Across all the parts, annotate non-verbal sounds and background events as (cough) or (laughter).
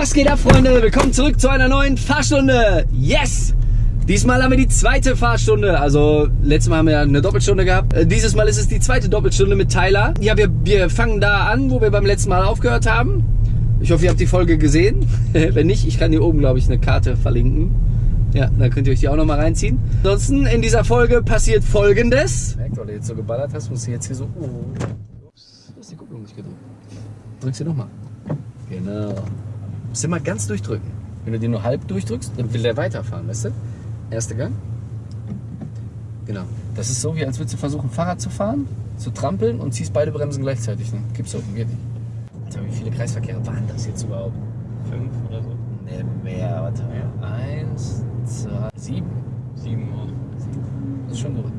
Was geht ab, Freunde? Willkommen zurück zu einer neuen Fahrstunde. Yes! Diesmal haben wir die zweite Fahrstunde. Also, letztes Mal haben wir eine Doppelstunde gehabt. Äh, Dieses Mal ist es die zweite Doppelstunde mit Tyler. Ja, wir, wir fangen da an, wo wir beim letzten Mal aufgehört haben. Ich hoffe, ihr habt die Folge gesehen. (laughs) Wenn nicht, ich kann hier oben, glaube ich, eine Karte verlinken. Ja, dann könnt ihr euch die auch nochmal reinziehen. Ansonsten, in dieser Folge passiert Folgendes. Merkt, weil du jetzt so geballert hast, musst du jetzt hier so... Oh. Ups, da ist die Kupplung nicht gedrückt. Drück sie nochmal. Genau. Musst immer ganz durchdrücken. Wenn du den nur halb durchdrückst, dann will der weiterfahren, weißt du? Erster Gang. Genau. Das ist so, wie als würdest du versuchen, Fahrrad zu fahren, zu trampeln und ziehst beide Bremsen gleichzeitig. Ne? Gibt's oben, geht nicht. Alter, wie viele Kreisverkehre waren das jetzt überhaupt? Fünf oder so? Ne, mehr. Warte mal. Eins, zwei, sieben. Sieben Uhr. Das ist schon verrückt.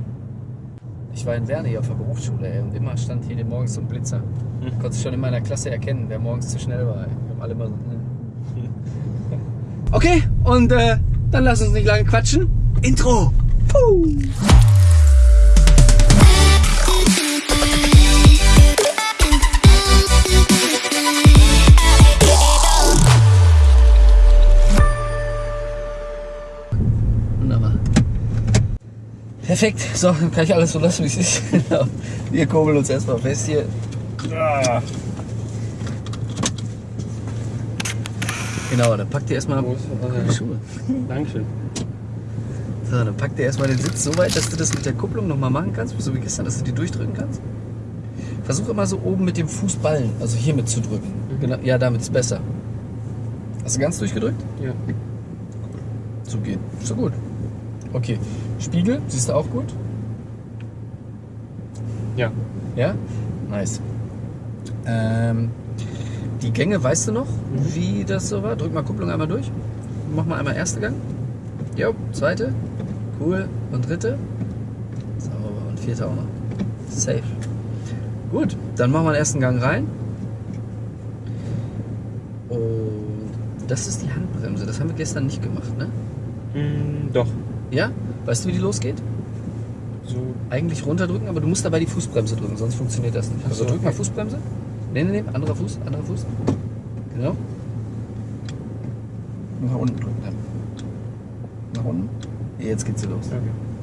Ich war in Werne hier auf der Berufsschule ey, und immer stand hier morgens so ein Blitzer. Hm. Konntest schon in meiner Klasse erkennen, wer morgens zu schnell war. Ey. Wir haben alle immer so. hm. Okay, und äh, dann lass uns nicht lange quatschen. Intro! Puh. Wunderbar. Perfekt, so, dann kann ich alles so lassen, wie es ist. (laughs) Genau. Wir kurbeln uns erstmal fest hier. Ah. Genau, dann packt ihr erstmal die Schuhe. (laughs) Dankeschön. So, dann packt ihr erstmal den Sitz so weit, dass du das mit der Kupplung nochmal machen kannst, so wie gestern, dass du die durchdrücken kannst. Versuch immer so oben mit dem Fußballen, also hier mit zu drücken. Genau, ja, damit ist besser. Hast du ganz durchgedrückt? Ja. So geht. So gut. Okay. Spiegel, siehst du auch gut? Ja. Ja? Nice. Ähm, die Gänge, weißt du noch, wie das so war? Drück mal Kupplung einmal durch. Mach mal einmal erste Gang. Jo, zweite. Cool. Und dritte. Sauber. Und vierte auch noch. Safe. Gut, dann machen wir den ersten Gang rein. Und das ist die Handbremse. Das haben wir gestern nicht gemacht, ne? Mm, doch. Ja? Weißt du, wie die losgeht? So. eigentlich runterdrücken, aber du musst dabei die Fußbremse drücken, sonst funktioniert das nicht. Also so, drück mal. Fußbremse. Nee, nee, nee, anderer Fuß, anderer Fuß. Genau. Nach unten drücken. dann. Nach unten. Jetzt geht's los. Okay.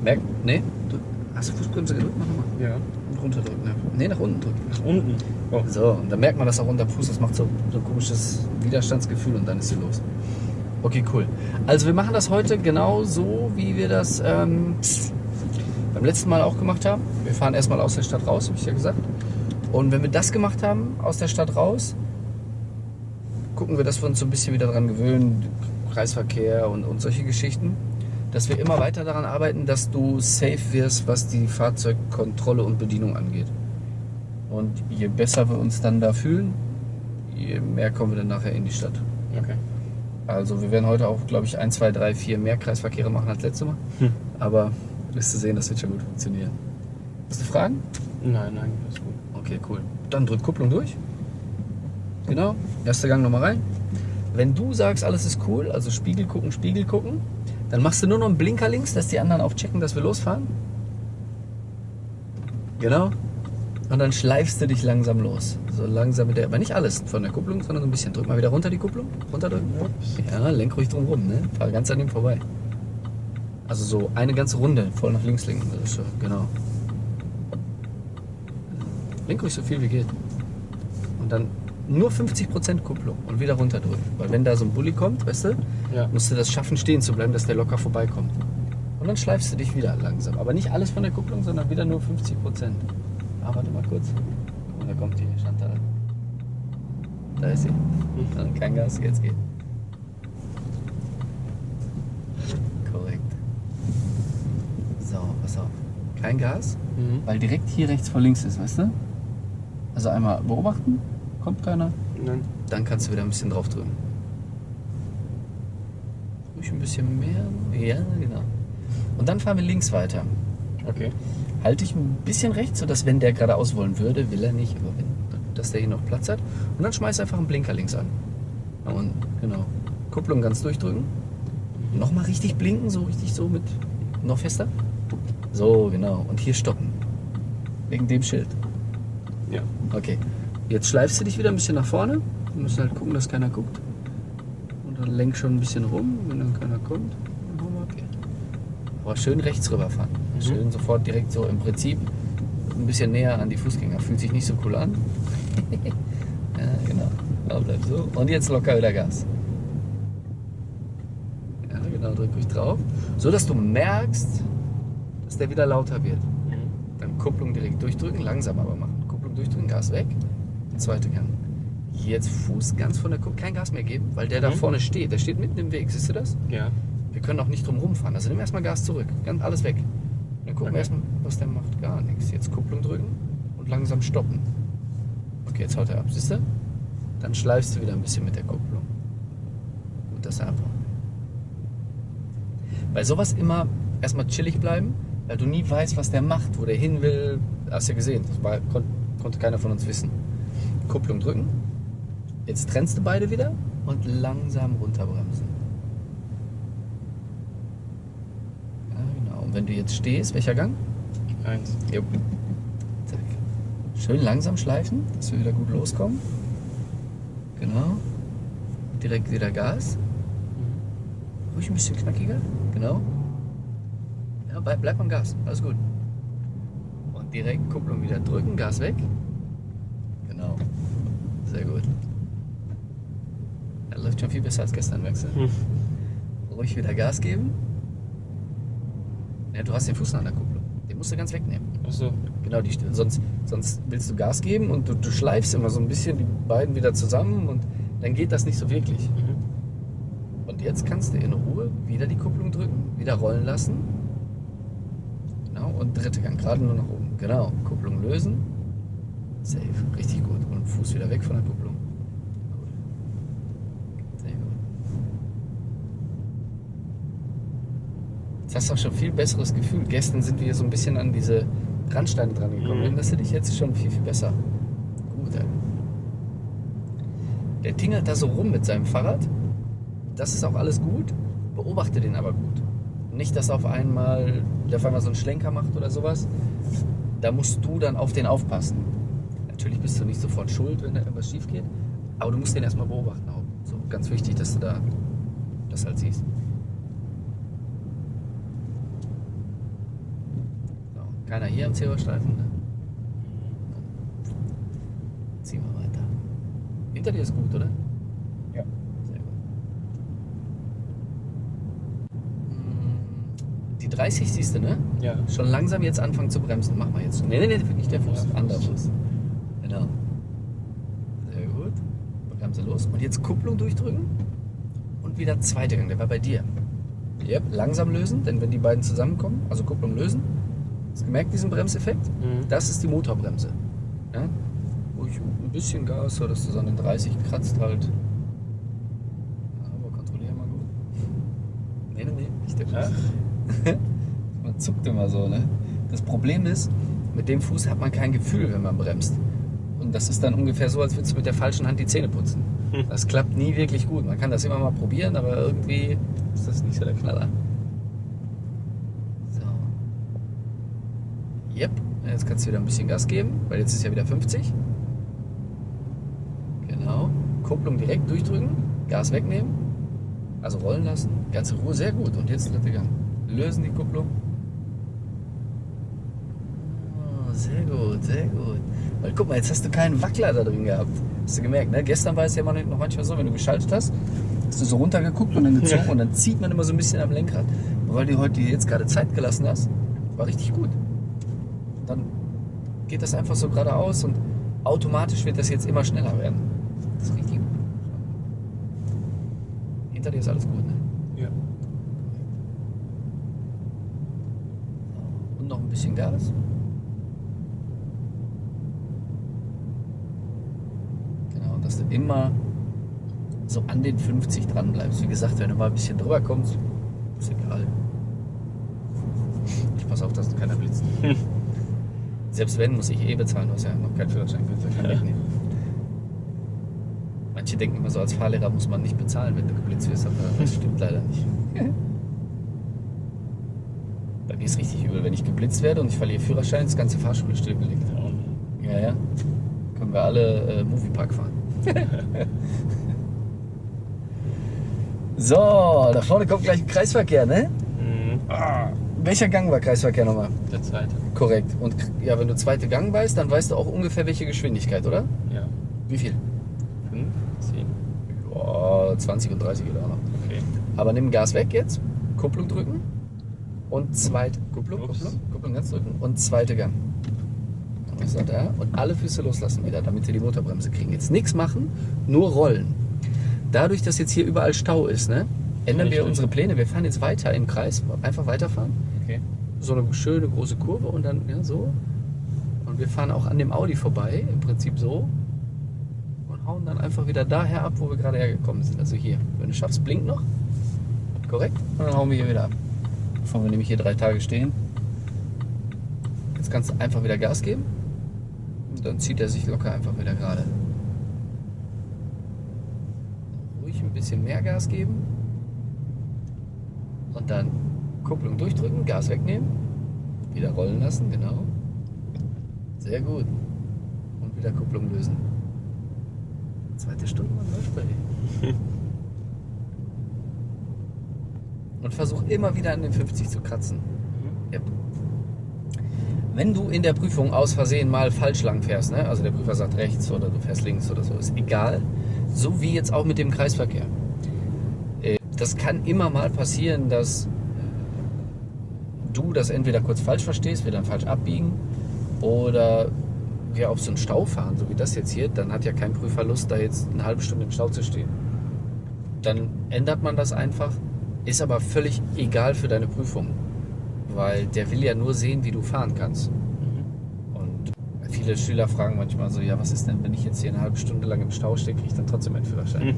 Merk, nee, drück. Hast du Fußbremse gedrückt? Mach nochmal. Ja. Und runterdrücken. Ja. Nee, nach unten drücken. Nach unten. Oh. So, und dann merkt man das auch unter dem Fuß, das macht so, so ein komisches Widerstandsgefühl und dann ist sie los. Okay, cool. Also wir machen das heute genau so, wie wir das ähm, beim letzten Mal auch gemacht haben. Wir fahren erstmal aus der Stadt raus, habe ich ja gesagt. Und wenn wir das gemacht haben, aus der Stadt raus, gucken wir, dass wir uns so ein bisschen wieder daran gewöhnen, Kreisverkehr und, und solche Geschichten, dass wir immer weiter daran arbeiten, dass du safe wirst, was die Fahrzeugkontrolle und Bedienung angeht. Und je besser wir uns dann da fühlen, je mehr kommen wir dann nachher in die Stadt. Okay. Also wir werden heute auch, glaube ich, ein, zwei, drei, vier mehr Kreisverkehre machen als letztes Mal. Hm. Aber wirst du sehen, das wird schon gut funktionieren. Hast du Fragen? Nein, nein, das ist gut. Okay, cool. Dann drück Kupplung durch. Genau. Erster Gang nochmal rein. Wenn du sagst, alles ist cool, also Spiegel gucken, Spiegel gucken, dann machst du nur noch einen Blinker links, dass die anderen auch checken, dass wir losfahren. Genau. Und dann schleifst du dich langsam los. So langsam mit der, aber nicht alles von der Kupplung, sondern so ein bisschen. Drück mal wieder runter die Kupplung. Runterdrücken. Ja, lenk ruhig drum rum, ne? Fahr ganz an ihm vorbei. Also so eine ganze Runde voll nach links lenken. Genau. Lenk ruhig so viel wie geht. Und dann nur 50% Kupplung und wieder runterdrücken. Weil wenn da so ein Bulli kommt, weißt du, Ja. musst du das schaffen, stehen zu bleiben, dass der locker vorbeikommt. Und dann schleifst du dich wieder langsam. Aber nicht alles von der Kupplung, sondern wieder nur 50%. Ah, warte mal kurz. Mal, da kommt die Chantal. Da ist sie. Dann kein Gas, jetzt geht. Korrekt. So, pass auf. Kein Gas, Mhm. weil direkt hier rechts vor links ist, weißt du? Also einmal beobachten, kommt keiner, Nein. dann kannst du wieder ein bisschen drauf drücken. Ruhig ein bisschen mehr. Ja, genau. Und dann fahren wir links weiter. Okay. Halte ich ein bisschen rechts, sodass wenn der geradeaus wollen würde, will er nicht, aber wenn, dass der hier noch Platz hat. Und dann schmeiß einfach einen Blinker links an. Unten, genau. Kupplung ganz durchdrücken. Nochmal richtig blinken, so richtig so mit. Noch fester. So, genau. Und hier stoppen. Wegen dem Schild. Ja. Okay. Jetzt schleifst du dich wieder ein bisschen nach vorne. Wir müssen halt gucken, dass keiner guckt. dann lenk schon ein bisschen rum, wenn dann keiner kommt. Dann wir hier. Aber schön rechts rüberfahren. Mhm. Schön sofort direkt so im Prinzip ein bisschen näher an die Fußgänger. Fühlt sich nicht so cool an. (laughs) ja, genau. Ja, bleib so. Und jetzt locker wieder Gas. Ja, genau, drück ruhig drauf. So dass du merkst, dass der wieder lauter wird. Mhm. Dann Kupplung direkt durchdrücken, langsam aber machen. Durchdrücken, Gas weg. Zweite Gang. Jetzt Fuß ganz von der Kupplung, kein Gas mehr geben, weil der da Mhm. vorne steht. Der steht mitten im Weg, siehst du das? Ja. Wir können auch nicht drum rumfahren. Also nimm erstmal Gas zurück. Ganz alles weg. Dann gucken wir Okay. erstmal, was der macht. Gar nichts. Jetzt Kupplung drücken und langsam stoppen. Okay, jetzt haut er ab, siehst du? Dann schleifst du wieder ein bisschen mit der Kupplung. Gut, dass er abhaut. Bei sowas immer erstmal chillig bleiben, weil du nie weißt, was der macht, wo der hin will. Hast du ja gesehen, das war, kon konnte keiner von uns wissen. Kupplung drücken. Jetzt trennst du beide wieder und langsam runterbremsen. Ja, genau. Und wenn du jetzt stehst, welcher Gang? Eins. Jo. Zack. Schön langsam schleifen, dass wir wieder gut loskommen. Genau. Direkt wieder Gas. Mhm. Ruhig ein bisschen knackiger. Genau. Ja, bleib, bleib am Gas. Alles gut. Direkt Kupplung wieder drücken, Gas weg. Genau. Sehr gut. Er läuft schon viel besser als gestern, merkst du? Mhm. Ruhig wieder Gas geben. Ja, du hast den Fuß an der Kupplung. Den musst du ganz wegnehmen. Achso. Genau, die, sonst, sonst willst du Gas geben und du, du schleifst immer so ein bisschen die beiden wieder zusammen und dann geht das nicht so wirklich. Mhm. Und jetzt kannst du in Ruhe wieder die Kupplung drücken, wieder rollen lassen. Und dritte Gang, gerade nur nach oben. Genau, Kupplung lösen. Safe, richtig gut. Und Fuß wieder weg von der Kupplung. Cool. Sehr gut. Jetzt hast du auch schon viel besseres Gefühl. Gestern sind wir hier so ein bisschen an diese Randsteine dran gekommen. Mhm. Erinnerst du dich jetzt schon viel, viel besser? Gut, ey. Der tingelt da so rum mit seinem Fahrrad. Das ist auch alles gut. Beobachte den aber gut. Nicht, dass auf einmal der auf einmal so einen Schlenker macht oder sowas. Da musst du dann auf den aufpassen. Natürlich bist du nicht sofort schuld, wenn da irgendwas schief geht. Aber du musst den erstmal beobachten auch. So, ganz wichtig, dass du da das halt siehst. So, keiner hier am Zebrastreifen. Ne? Ziehen wir weiter. Hinter dir ist gut, oder? Ja. Sehr gut. Mm, Die 30 siehst du, ne? Ja. Schon langsam jetzt anfangen zu bremsen. Mach mal jetzt. Nee, nee, nee, nicht der Fuß. Ja, Anderer Fuß. Genau. Sehr gut. Bremse los. Und jetzt Kupplung durchdrücken. Und wieder zweiter Gang. Der war bei dir. Yep. Langsam lösen, denn wenn die beiden zusammenkommen, also Kupplung lösen. Hast du gemerkt, diesen Bremseffekt? Mhm. Das ist die Motorbremse. Ja? Ruhig ein bisschen Gas, so dass du so an den 30 kratzt halt. Aber kontrollier mal gut. Nee, nee, nee, nicht der Fuß. Man zuckt immer so, ne? Das Problem ist, mit dem Fuß hat man kein Gefühl, wenn man bremst. Und das ist dann ungefähr so, als würdest du mit der falschen Hand die Zähne putzen. Hm. Das klappt nie wirklich gut. Man kann das immer mal probieren, aber irgendwie ist das nicht so der Knaller. So. Yep. Jetzt kannst du wieder ein bisschen Gas geben, weil jetzt ist ja wieder 50. Genau. Kupplung direkt durchdrücken, Gas wegnehmen, also rollen lassen, ganze Ruhe, sehr gut. Und jetzt dritte Gang. Lösen die Kupplung. Oh, sehr gut, sehr gut. Weil guck mal, jetzt hast du keinen Wackler da drin gehabt. Hast du gemerkt, ne? Gestern war es ja noch manchmal so, wenn du geschaltet hast, hast du so runtergeguckt und dann (laughs) gezogen Ja. und dann zieht man immer so ein bisschen am Lenkrad. Aber weil du heute jetzt gerade Zeit gelassen hast, war richtig gut. Dann geht das einfach so geradeaus und automatisch wird das jetzt immer schneller werden. Das ist richtig gut. Hinter dir ist alles gut, ne? Ja. Und noch ein bisschen Gas. Genau, und dass du immer so an den 50 dran bleibst. Wie gesagt, wenn du mal ein bisschen drüber kommst, ist egal. Ich pass auf, dass keiner blitzt. (laughs) Selbst wenn, muss ich eh bezahlen, du hast ja noch keinen Führerschein, kannst du keinen wegnehmen. Manche denken immer so, als Fahrlehrer muss man nicht bezahlen, wenn du geblitzt wirst, aber das stimmt leider nicht. (laughs) Ist richtig übel, wenn ich geblitzt werde und ich verliere Führerschein, ist die ganze Fahrschule stillgelegt. Ja, ja. Können wir alle äh, Moviepark fahren. (laughs) So, da vorne kommt gleich ein Kreisverkehr, ne? Mhm. Welcher Gang war Kreisverkehr nochmal? Der zweite. Korrekt. Und ja, wenn du zweite Gang weißt, dann weißt du auch ungefähr welche Geschwindigkeit, oder? Ja. Wie viel? Fünf, zehn. Oh, 20 und 30 geht auch noch. Okay. Aber nimm Gas weg jetzt, Kupplung drücken und zweite Kupplung. Kupplung, Kupplung ganz drücken und zweite Gang. Sagt er? Und alle Füße loslassen wieder, damit wir die Motorbremse kriegen. Jetzt nichts machen, nur rollen. Dadurch, dass jetzt hier überall Stau ist, ne, ändern wir unsere Pläne. Wir fahren jetzt weiter im Kreis, einfach weiterfahren. Okay. So eine schöne große Kurve und dann ja, so. Und wir fahren auch an dem Audi vorbei, im Prinzip so. Und hauen dann einfach wieder daher ab, wo wir gerade hergekommen sind. Also hier. Wenn du schaffst, blink noch. Korrekt. Und dann hauen wir hier wieder ab. Bevor wir nämlich hier drei Tage stehen. Jetzt kannst du einfach wieder Gas geben. Und dann zieht er sich locker einfach wieder gerade. Ruhig ein bisschen mehr Gas geben. Und dann Kupplung durchdrücken, Gas wegnehmen. Wieder rollen lassen, genau. Sehr gut. Und wieder Kupplung lösen. Zweite Stunde man läuft bei dir. Und versuch immer wieder an den 50 zu kratzen. Yep. Wenn du in der Prüfung aus Versehen mal falsch lang fährst, ne? also der Prüfer sagt rechts oder du fährst links oder so, ist egal. So wie jetzt auch mit dem Kreisverkehr. Äh, Das kann immer mal passieren, dass du das entweder kurz falsch verstehst, wir dann falsch abbiegen oder wir auf so einen Stau fahren, so wie das jetzt hier, dann hat ja kein Prüfer Lust, da jetzt eine halbe Stunde im Stau zu stehen. Dann ändert man das einfach, ist aber völlig egal für deine Prüfung, weil der will ja nur sehen, wie du fahren kannst. Und viele Schüler fragen manchmal so, ja, was ist denn, wenn ich jetzt hier eine halbe Stunde lang im Stau stehe, kriege ich dann trotzdem einen Führerschein? Mhm.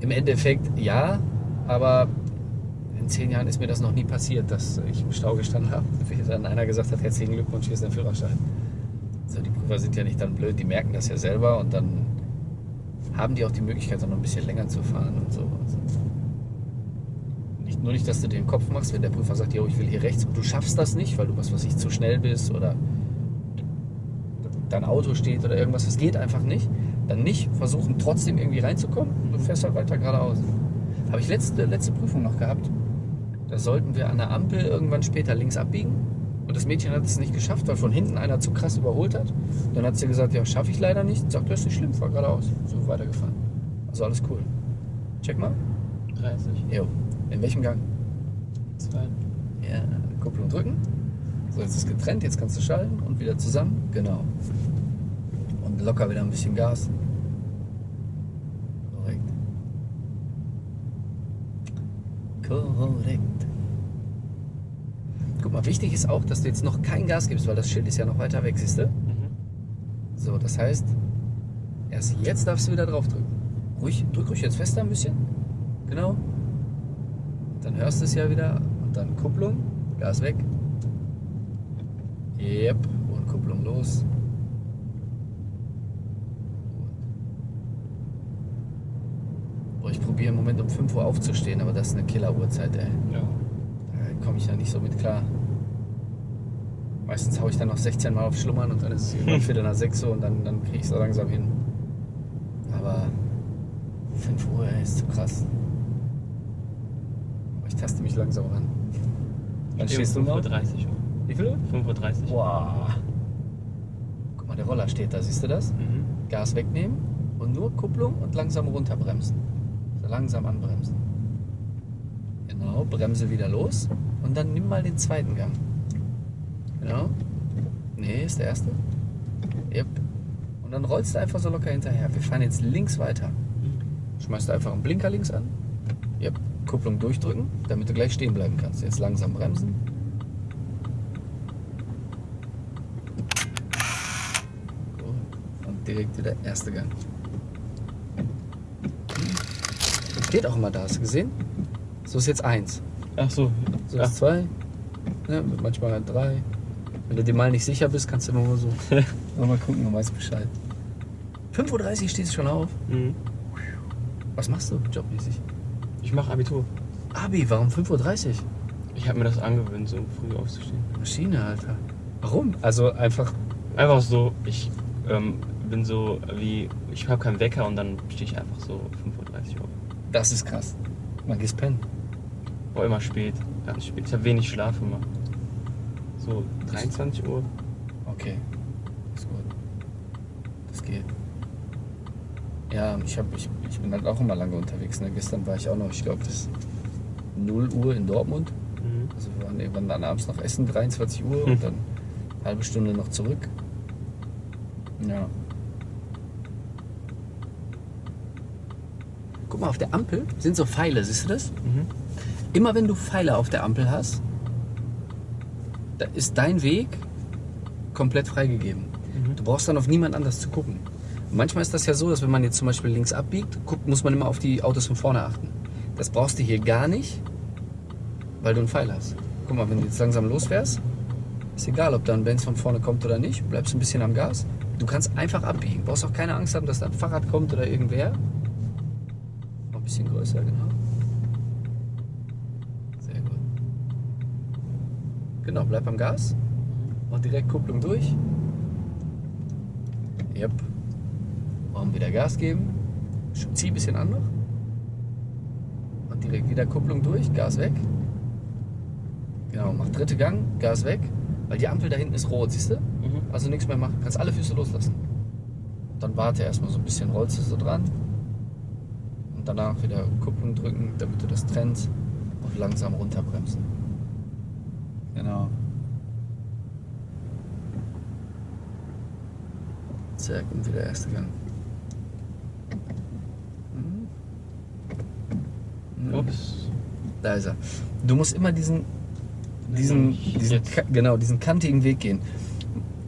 Im Endeffekt ja, aber in zehn Jahren ist mir das noch nie passiert, dass ich im Stau gestanden habe. (laughs) Wie dann einer gesagt hat, herzlichen Glückwunsch, hier ist dein Führerschein. So, die Prüfer sind ja nicht dann blöd, die merken das ja selber und dann haben die auch die Möglichkeit, auch noch ein bisschen länger zu fahren und so. Also nur nicht, dass du dir den Kopf machst, wenn der Prüfer sagt, jo, ich will hier rechts und du schaffst das nicht, weil du was weiß ich zu schnell bist oder dein Auto steht oder irgendwas, das geht einfach nicht, dann nicht versuchen trotzdem irgendwie reinzukommen, du fährst halt weiter geradeaus. Habe ich letzte, letzte Prüfung noch gehabt. Da sollten wir an der Ampel irgendwann später links abbiegen. Und das Mädchen hat es nicht geschafft, weil von hinten einer zu krass überholt hat. Dann hat sie gesagt, ja, schaffe ich leider nicht. Sagt, das ist nicht schlimm, fahr geradeaus. So weitergefahren. Also alles cool. Check mal. 30. Jo. In welchem Gang? Zwei. Ja, Kupplung drücken. So, jetzt ist getrennt, jetzt kannst du schalten und wieder zusammen. Genau. Und locker wieder ein bisschen Gas. Korrekt. Korrekt. Guck mal, wichtig ist auch, dass du jetzt noch kein Gas gibst, weil das Schild ist ja noch weiter weg, siehst du? Mhm. So, das heißt, erst jetzt darfst du wieder drauf drücken. Ruhig, drück ruhig jetzt fester ein bisschen. Genau. Dann hörst du es ja wieder. Und dann Kupplung, Gas weg. Yep. Und Kupplung los. Boah, ich probiere im Moment um 5 Uhr aufzustehen, aber das ist eine Killer-Uhrzeit, ey. Ja. Da komme ich ja nicht so mit klar. Meistens haue ich dann noch 16 Mal auf Schlummern und dann ist es (laughs) irgendwann Viertel nach 6 Uhr und dann, dann kriege ich es so langsam hin. Aber 5 Uhr ey, ist zu krass. Taste mich langsam ran. Wann stehst du noch? 5.30 Uhr. Wie viel Uhr? 5.30 Uhr. Wow. Guck mal, der Roller steht da, siehst du das? Mhm. Gas wegnehmen und nur Kupplung und langsam runterbremsen. So langsam anbremsen. Genau, Bremse wieder los und dann nimm mal den zweiten Gang. Genau. Nee, ist der erste. Yep. Und dann rollst du einfach so locker hinterher. Wir fahren jetzt links weiter. Schmeißt du einfach einen Blinker links an. Yep. Kupplung durchdrücken, damit du gleich stehen bleiben kannst. Jetzt langsam bremsen. Und direkt wieder erste Gang. Steht auch immer da, hast du gesehen? So ist jetzt eins. Ach so. So Ja. ist zwei. Ne, manchmal drei. Wenn du dir mal nicht sicher bist, kannst du immer mal so. (laughs) mal gucken, du weißt Bescheid. 5.30 Uhr stehst du schon auf. Mhm. Was machst du jobmäßig? Ich mache Abitur. Abi, warum 5.30 Uhr? Ich habe mir das angewöhnt, so früh aufzustehen. Maschine, Alter. Warum? Also einfach. Einfach so, ich ähm, bin so wie, ich habe keinen Wecker und dann stehe ich einfach so 5.30 Uhr auf. Das ist krass. Man gehst pennen. Boah, immer spät. Ganz spät. Ich habe wenig Schlaf immer. So 23 Uhr. Okay. Ist gut. Das geht. Ja, ich, hab, ich, ich bin halt auch immer lange unterwegs. Ne? Gestern war ich auch noch, ich glaube, bis 0 Uhr in Dortmund. Mhm. Also wir waren irgendwann dann abends noch essen, 23 Uhr und dann eine halbe Stunde noch zurück. Ja. Guck mal, auf der Ampel sind so Pfeile, siehst du das? Mhm. Immer wenn du Pfeile auf der Ampel hast, da ist dein Weg komplett freigegeben. Mhm. Du brauchst dann auf niemand anders zu gucken. Manchmal ist das ja so, dass wenn man jetzt zum Beispiel links abbiegt, guckt, muss man immer auf die Autos von vorne achten. Das brauchst du hier gar nicht, weil du einen Pfeil hast. Guck mal, wenn du jetzt langsam losfährst, ist egal, ob da ein Benz von vorne kommt oder nicht, bleibst ein bisschen am Gas. Du kannst einfach abbiegen. Brauchst auch keine Angst haben, dass da ein Fahrrad kommt oder irgendwer. Noch ein bisschen größer, genau. Sehr gut. Genau, bleib am Gas. Und direkt Kupplung durch. Yep. Und wieder Gas geben. Zieh ein bisschen an noch. Und direkt wieder Kupplung durch, Gas weg. Genau, mach dritte Gang, Gas weg. Weil die Ampel da hinten ist rot, siehst du? Mhm. Also nichts mehr machen. Kannst alle Füße loslassen. Dann warte erstmal so ein bisschen, rollst du so dran. Und danach wieder Kupplung drücken, damit du das trennst. Und langsam runterbremsen. Genau. Zack, und wieder erster Gang. Mhm. Mhm. Ups. Da ist er. Du musst immer diesen, diesen, diesen genau, diesen kantigen Weg gehen.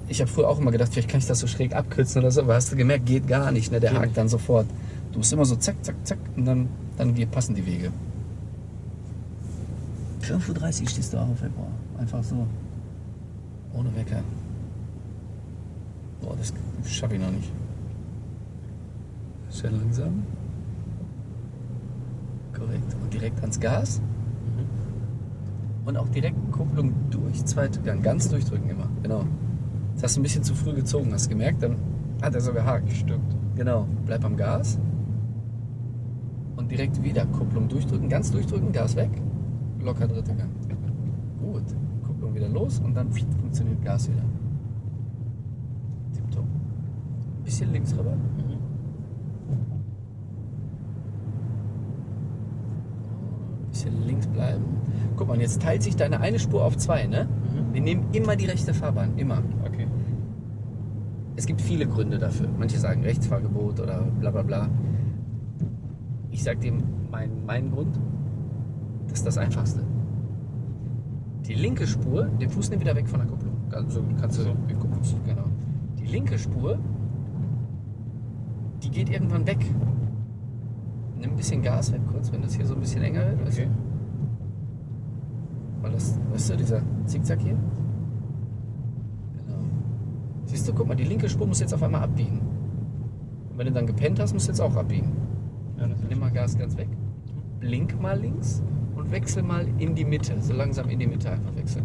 Ich habe früher auch immer gedacht, vielleicht kann ich das so schräg abkürzen oder so, aber hast du gemerkt, geht gar nicht, ne? Der Geht hakt nicht. dann sofort. Du musst immer so zack, zack, zack und dann, dann passen die Wege. 5.30 Uhr stehst du auf, ey, boah. Einfach so. Ohne Wecker. Boah, das schaffe ich noch nicht. Schön langsam. Korrekt. Und direkt ans Gas. Mhm. Und auch direkt Kupplung durch, zweite Gang. Ganz durchdrücken immer. Genau. Das hast du ein bisschen zu früh gezogen, hast du gemerkt? Dann hat er so gehakt. Stimmt. Genau. Bleib am Gas. Und direkt wieder Kupplung durchdrücken. Ganz durchdrücken, Gas weg. Locker dritter Gang. Gut. Kupplung wieder los und dann funktioniert Gas wieder. Tipptopp. Bisschen links rüber. Mhm. Bisschen links bleiben. Guck mal, jetzt teilt sich deine eine Spur auf zwei, ne? Mhm. Wir nehmen immer die rechte Fahrbahn. Immer. Okay. Es gibt viele Gründe dafür. Manche sagen Rechtsfahrgebot oder bla bla bla. Ich sag dir meinen mein Grund. Das ist das Einfachste. Die linke Spur, den Fuß nimm wieder weg von der Kupplung. Also kannst du, So. genau. Die linke Spur, die geht irgendwann weg. Nimm ein bisschen Gas weg kurz, wenn das hier so ein bisschen enger wird. weißt du? Okay. Weil das, weißt du, dieser Zickzack hier? Genau. Siehst du, guck mal, die linke Spur muss jetzt auf einmal abbiegen. Und wenn du dann gepennt hast, musst du jetzt auch abbiegen. Ja, Nimm mal Gas ganz weg. Blink mal links und wechsel mal in die Mitte. So langsam in die Mitte einfach wechseln.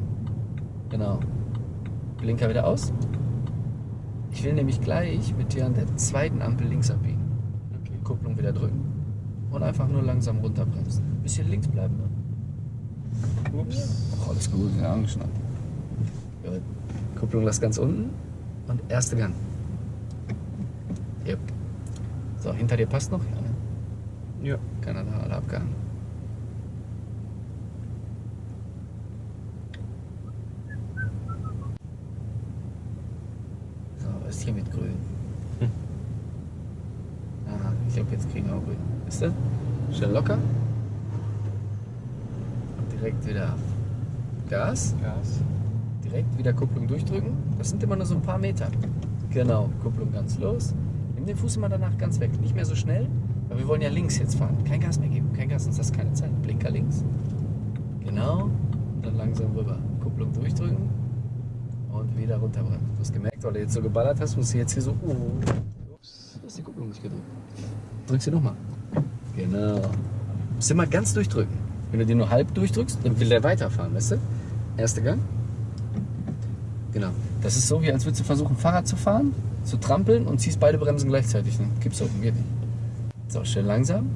Genau. Blinker wieder aus. Ich will nämlich gleich mit dir an der zweiten Ampel links abbiegen. Okay. Kupplung wieder drücken. Und einfach nur langsam runterbremsen. Bisschen links bleiben. Ne? Ups. Oh, alles gut, ja, angeschnallt. Gut. Kupplung lass ganz unten und erste Gang. Yep. So, hinter dir passt noch? Ja, ne? Ja. Keiner da, alle abgehangen. So, was ist hier mit grün? Hm. Aha, ich glaube, jetzt kriegen wir Ist das? Schnell locker. Und direkt wieder Gas. Gas. Direkt wieder Kupplung durchdrücken. Das sind immer nur so ein paar Meter. Genau, Kupplung ganz los. Nimm den Fuß immer danach ganz weg. Nicht mehr so schnell, weil wir wollen ja links jetzt fahren. Kein Gas mehr geben. Kein Gas, sonst hast du keine Zeit. Blinker links. Genau. Und dann langsam rüber. Kupplung durchdrücken. Und wieder runterbremsen. Du hast gemerkt, weil du jetzt so geballert hast, musst du jetzt hier so. Oh, Ups. du hast die Kupplung nicht gedrückt. Drück sie nochmal. Genau. Musst immer ganz durchdrücken. Wenn du die nur halb durchdrückst, dann will der weiterfahren, weißt du? Erster Gang. Genau. Das ist so, wie als würdest du versuchen, Fahrrad zu fahren, zu trampeln und ziehst beide Bremsen gleichzeitig. Ne? Gibt's oben, geht nicht. So, schön langsam.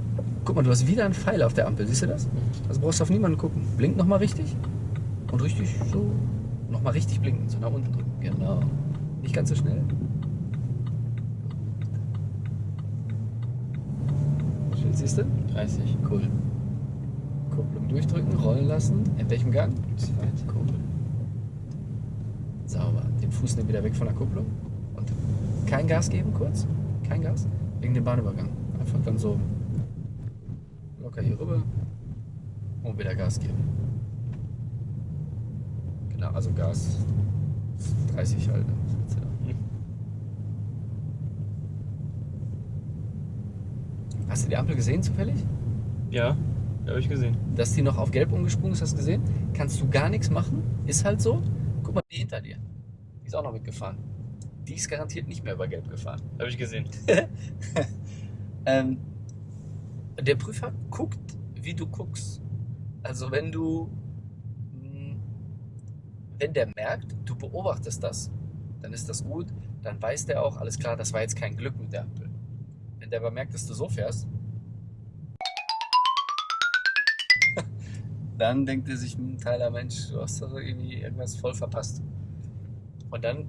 Guck mal, du hast wieder einen Pfeil auf der Ampel, siehst du das? Also brauchst du auf niemanden gucken. Blink nochmal richtig. Und richtig so. Nochmal richtig blinken, so nach unten drücken. Genau. Nicht ganz so schnell. Siehst du? 30. Cool. Kupplung durchdrücken, rollen lassen. In welchem Gang? Zweit. Cool. Sauber. Den Fuß nimm wieder weg von der Kupplung. Und kein Gas geben kurz. Kein Gas. Wegen dem Bahnübergang. Einfach dann so locker hier rüber und wieder Gas geben. Genau, also Gas 30 halt. ne? Hm. Hast du die Ampel gesehen zufällig? Ja, habe ich gesehen. Dass die noch auf Gelb umgesprungen ist, hast du gesehen? Kannst du gar nichts machen. Ist halt so. Guck mal, die hinter dir. Die ist auch noch mitgefahren. Die ist garantiert nicht mehr über Gelb gefahren. Habe ich gesehen. (laughs) Ähm, der Prüfer guckt, wie du guckst. Also wenn du, mh, wenn der merkt, du beobachtest das, dann ist das gut. Dann weiß der auch, alles klar, das war jetzt kein Glück mit der Ampel. Der aber merkt, dass du so fährst, (laughs) dann denkt er sich, hm, Tyler, Mensch, du hast doch irgendwie irgendwas voll verpasst. Und dann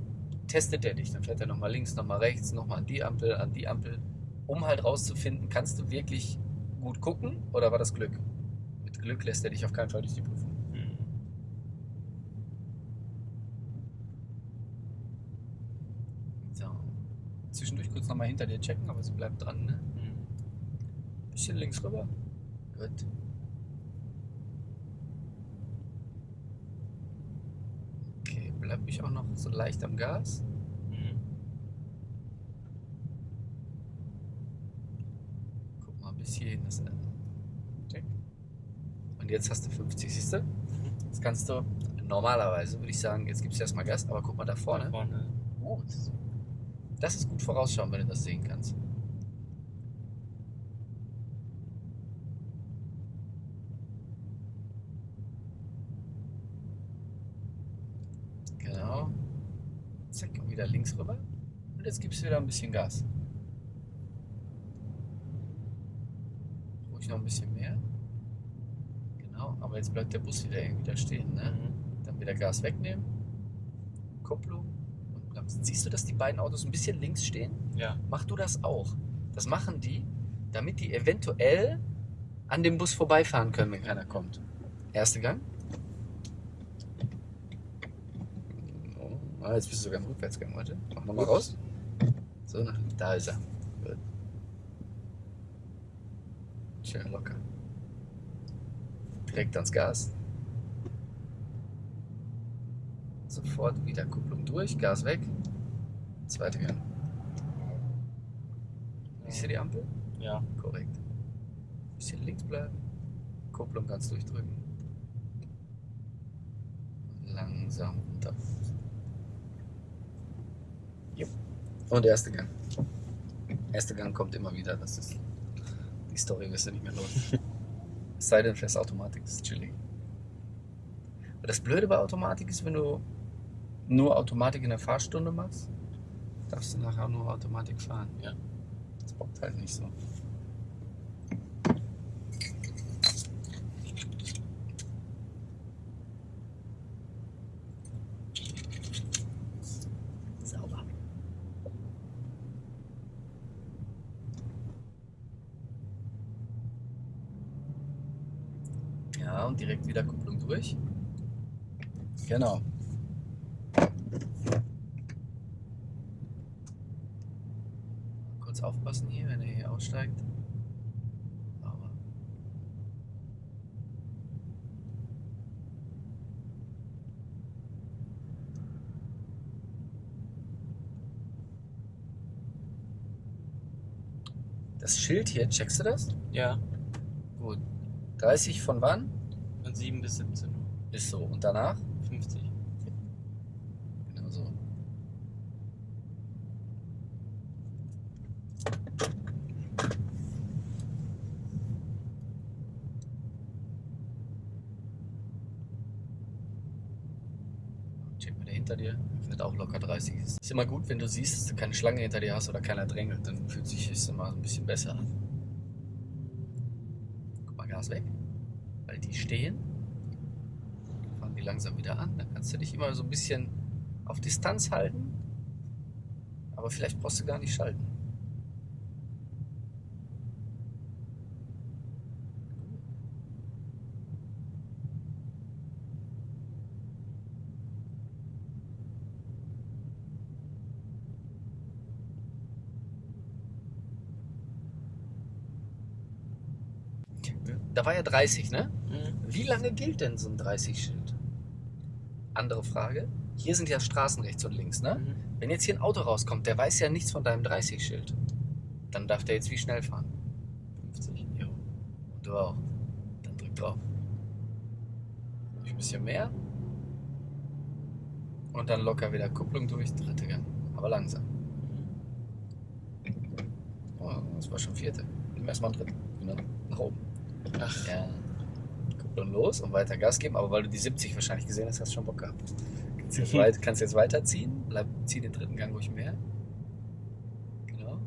testet er dich. Dann fährt er nochmal links, nochmal rechts, nochmal an die Ampel, an die Ampel, um halt rauszufinden, kannst du wirklich gut gucken oder war das Glück? Mit Glück lässt er dich auf keinen Fall durch die Prüfung. Hm. So. Zwischendurch kurz nochmal hinter dir checken, aber sie bleibt dran, ne? Hm. Bisschen links rüber. Gut. Okay, bleib ich auch noch so leicht am Gas. Hm. Guck mal bis hierhin. Das, äh, check. Und jetzt hast du 50, siehst du? Jetzt kannst du, normalerweise würde ich sagen, jetzt gibst du erstmal Gas, aber guck mal da vorne. Da vorne. Gut. Das ist gut vorausschauen, wenn du das sehen kannst. Genau. Zack, und wieder links rüber. Und jetzt gibst du wieder ein bisschen Gas. Ruhig noch ein bisschen mehr. Genau, aber jetzt bleibt der Bus wieder irgendwie da stehen. Ne? Mhm. Dann wieder Gas wegnehmen. Kupplung. Siehst du, dass die beiden Autos ein bisschen links stehen? Ja. Mach du das auch. Das machen die, damit die eventuell an dem Bus vorbeifahren können, wenn keiner kommt. Erster Gang. Oh, jetzt bist du sogar im Rückwärtsgang, warte. Mach nochmal raus. So, da ist er. Gut. Schön locker. Direkt ans Gas. Sofort wieder Kupplung durch, Gas weg. Zweiter Gang. Siehst du die Ampel? Ja. Korrekt. Bisschen links bleiben. Kupplung ganz durchdrücken. Langsam runter. Jupp. Und erster Gang. Erster Gang kommt immer wieder. Das ist die Story wirst du nicht mehr los. (laughs) Es sei denn, fährst Automatik, das ist chillig. Das Blöde bei Automatik ist, wenn du nur Automatik in der Fahrstunde machst, darfst du nachher auch nur Automatik fahren. Ja. Das bockt halt nicht so. Sauber. Ja, und direkt wieder Kupplung durch. Genau. Kurz aufpassen hier, wenn er hier aussteigt. Aber das Schild hier, checkst du das? Ja. Gut. 30 von wann? Von 7 bis 17 Uhr. Ist so. Und danach? 50. Genau so. Check mal der hinter dir. Fährt locker 30. Ist immer gut, wenn du siehst, dass du keine Schlange hinter dir hast oder keiner drängelt. Dann fühlt sich es immer ein bisschen besser an. mal Gas weg, weil die stehen. Fahren die langsam wieder an. Dann kannst du dich immer so ein bisschen auf Distanz halten. Aber vielleicht brauchst du gar nicht schalten. Da war ja 30, ne? Mhm. Wie lange gilt denn so ein 30-Schild? Andere Frage. Hier sind ja Straßen rechts und links, ne? Mhm. Wenn jetzt hier ein Auto rauskommt, der weiß ja nichts von deinem 30-Schild. Dann darf der jetzt wie schnell fahren? 50. Jo. Und du auch. Dann drück drauf. Ein bisschen mehr. Und dann locker wieder Kupplung durch, dritte Gang. Aber langsam. Oh, das war schon vierte. Nimm erstmal einen dritten. Genau. Nach oben. Ach, Ja. Kupplung los und weiter Gas geben, aber weil du die 70 wahrscheinlich gesehen hast, hast du schon Bock gehabt. Kannst jetzt, Mhm. weit, kannst jetzt weiterziehen, bleib, zieh den dritten Gang ruhig mehr. Genau.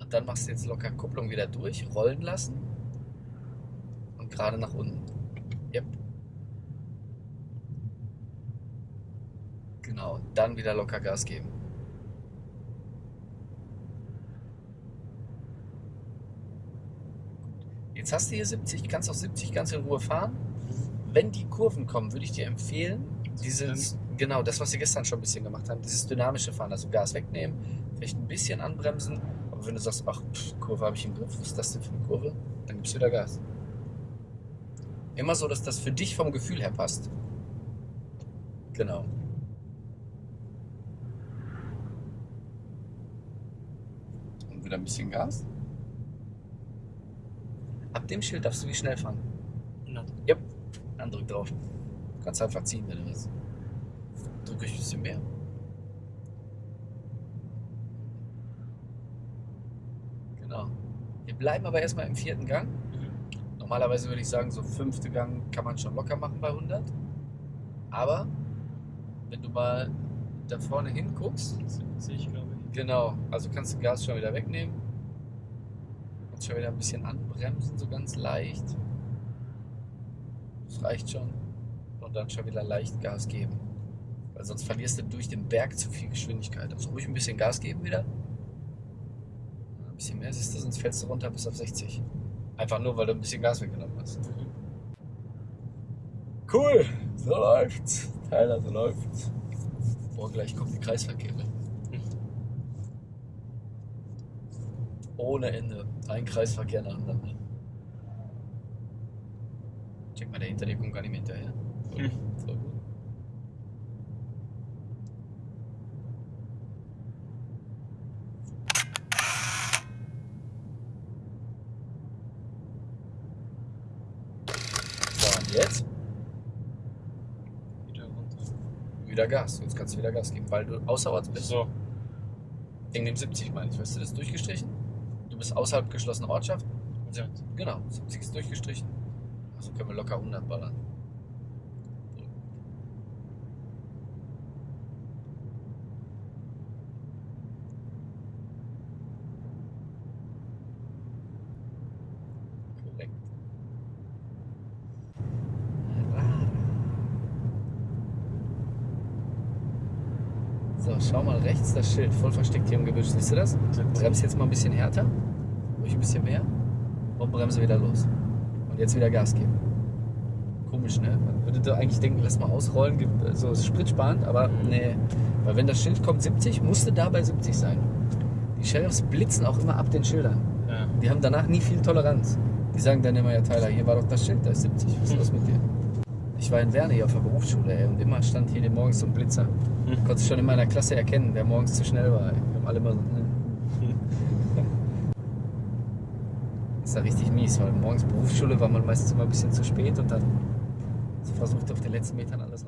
Und dann machst du jetzt locker Kupplung wieder durch, rollen lassen und gerade nach unten. Yep. Genau, dann wieder locker Gas geben. Jetzt hast du hier 70, kannst auch 70 ganz in Ruhe fahren. Wenn die Kurven kommen, würde ich dir empfehlen, dieses, genau, das, was wir gestern schon ein bisschen gemacht haben, dieses dynamische Fahren, also Gas wegnehmen, vielleicht ein bisschen anbremsen, aber wenn du sagst, ach, pff, Kurve habe ich im Griff, was ist das denn für eine Kurve, dann gibst du wieder Gas. Immer so, dass das für dich vom Gefühl her passt. Genau. Und wieder ein bisschen Gas. Ab dem Schild darfst du wie schnell fahren. 100. Yep. Dann drück drauf. Du kannst einfach ziehen, wenn du willst. Drück euch ein bisschen mehr. Genau. Wir bleiben aber erstmal im vierten Gang. Mhm. Normalerweise würde ich sagen, so fünfte Gang kann man schon locker machen bei 100. Aber wenn du mal da vorne hinguckst, 70, glaube ich. genau, also kannst du Gas schon wieder wegnehmen. Kannst schon wieder ein bisschen anbremsen, so ganz leicht. Das reicht schon. Und dann schon wieder leicht Gas geben. Weil sonst verlierst du durch den Berg zu viel Geschwindigkeit. Also ruhig ein bisschen Gas geben wieder. Ein bisschen mehr siehst du, sonst fällst du runter bis auf 60. Einfach nur, weil du ein bisschen Gas weggenommen hast. Cool, so läuft's. Tyler, so läuft's. Boah, gleich kommen die Kreisverkehre. Ohne Ende. Ein Kreisverkehr nacheinander. Check mal, der hinter dir kommt gar nicht mehr hinterher. Voll, Hm. voll gut. So, und jetzt? Wieder runter. Wieder Gas. Jetzt kannst du wieder Gas geben, weil du außerorts bist. So. Wegen dem 70 meine ich. Weißt du, das durchgestrichen? Bist außerhalb geschlossener Ortschaft? Ja. Genau, 70 ist durchgestrichen. Also können wir locker 100 ballern. So. Korrekt. So, schau mal rechts, das Schild voll versteckt hier im Gebüsch. Siehst du das? Bremse jetzt mal ein bisschen härter, ruhig ein bisschen mehr und bremse wieder los. Und jetzt wieder Gas geben. Komisch, ne? Man würde da eigentlich denken, lass mal ausrollen, so spritsparend, aber nee. Weil wenn das Schild kommt 70, musste da bei 70 sein. Die Sheriffs blitzen auch immer ab den Schildern. Ja. Die haben danach nie viel Toleranz. Die sagen dann immer, ja Tyler, hier war doch das Schild, da ist 70, was ist los mit dir? Ich war in Werne hier auf der Berufsschule ey, und immer stand hier morgens so ein Blitzer. Hm. Konntest schon in meiner Klasse erkennen, wer morgens zu schnell war. ey. Wir haben alle immer so, ne? (laughs) ist ja richtig mies, weil morgens Berufsschule war man meistens immer ein bisschen zu spät und dann versucht auf den letzten Metern alles